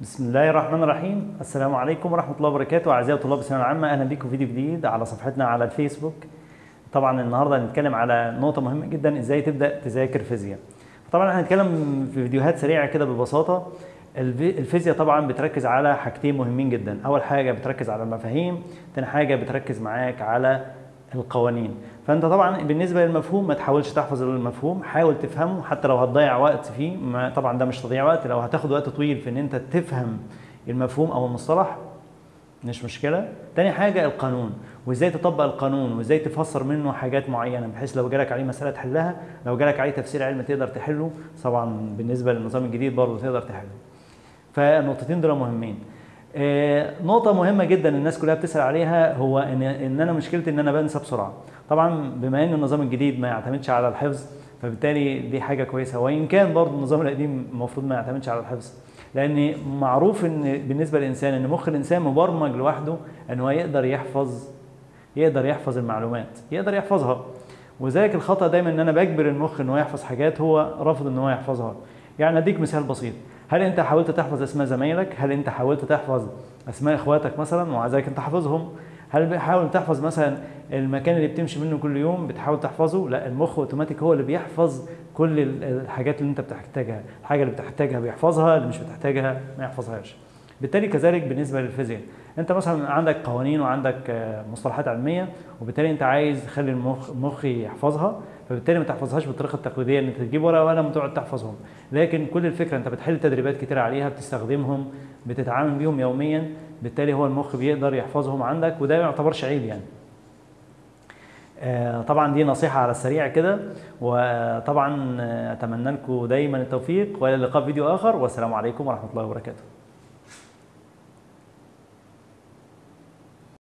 بسم الله الرحمن الرحيم. السلام عليكم ورحمة الله وبركاته. أعزائي طلاب الثانوية العامة أهلا بكم في فيديو جديد على صفحتنا على الفيسبوك. طبعا النهارده هنتكلم على نقطة مهمة جدا إزاي تبدأ تذاكر فيزياء. طبعا هنتكلم في فيديوهات سريعة كده ببساطة. الفي- الفيزياء طبعا بتركز على حاجتين مهمين جدا. أول حاجة بتركز على المفاهيم تاني حاجة بتركز معاك على القوانين. فأنت طبعا بالنسبة للمفهوم ما تحاولش تحفظ المفهوم حاول تفهمه حتى لو هتضيع وقت فيه. ما طبعا ده مش تضييع وقت لو هتاخد وقت طويل في إن أنت تفهم المفهوم أو المصطلح مش مشكلة. تاني حاجة القانون وإزاي تطبق القانون وإزاي تفسر منه حاجات معينة بحيث لو جالك عليه مسألة تحلها لو جالك عليه تفسير علمي تقدر تحله. طبعا بالنسبة للنظام الجديد برضه تقدر تحله. فالنقطتين دول مهمين. نقطة مهمة جدا الناس كلها بتسأل عليها هو ان إن أنا مشكلتي إن أنا بنسى بسرعة. طبعا بما إن النظام الجديد ما يعتمدش على الحفظ فبالتالي دي حاجة كويسة وإن كان برضه النظام القديم المفروض ما يعتمدش على الحفظ. لأن معروف إن بالنسبة للإنسان إن مخ الإنسان مبرمج لوحده إن هو يقدر يحفظ يقدر يحفظ المعلومات، يقدر يحفظها. وذلك الخطأ دايما إن أنا بجبر المخ إن هو يحفظ حاجات هو رافض إن هو يحفظها. يعني أديك مثال بسيط هل انت حاولت تحفظ اسماء زمايلك؟ هل انت حاولت تحفظ اسماء اخواتك مثلا؟ ومع ذلك انت حافظهم هل بتحاول تحفظ مثلا المكان اللي بتمشي منه كل يوم؟ بتحاول تحفظه؟ لا المخ أوتوماتيك هو اللي بيحفظ كل ال- الحاجات اللي انت بتحتاجها. الحاجة اللي بتحتاجها بيحفظها اللي مش بتحتاجها ما يحفظهاش. بالتالي كذلك بالنسبة للفيزياء. انت مثلا عندك قوانين وعندك آه، مصطلحات علمية وبالتالي انت عايز تخلي المخ المخ يحفظها. فبالتالي ما تحفظهاش بالطريقة التقليدية إن أنت تجيب ورقة وقلم وتقعد تحفظهم. لكن كل الفكرة أنت بتحل تدريبات كتير عليها بتستخدمهم بتتعامل بيهم يوميا بالتالي هو المخ بيقدر يحفظهم عندك وده ما يعتبرش عيب يعني. آه، طبعا دي نصيحة على السريع كده وطبعا آه، أتمنى لكم دايما التوفيق وإلى اللقاء في فيديو آخر والسلام عليكم ورحمة الله وبركاته.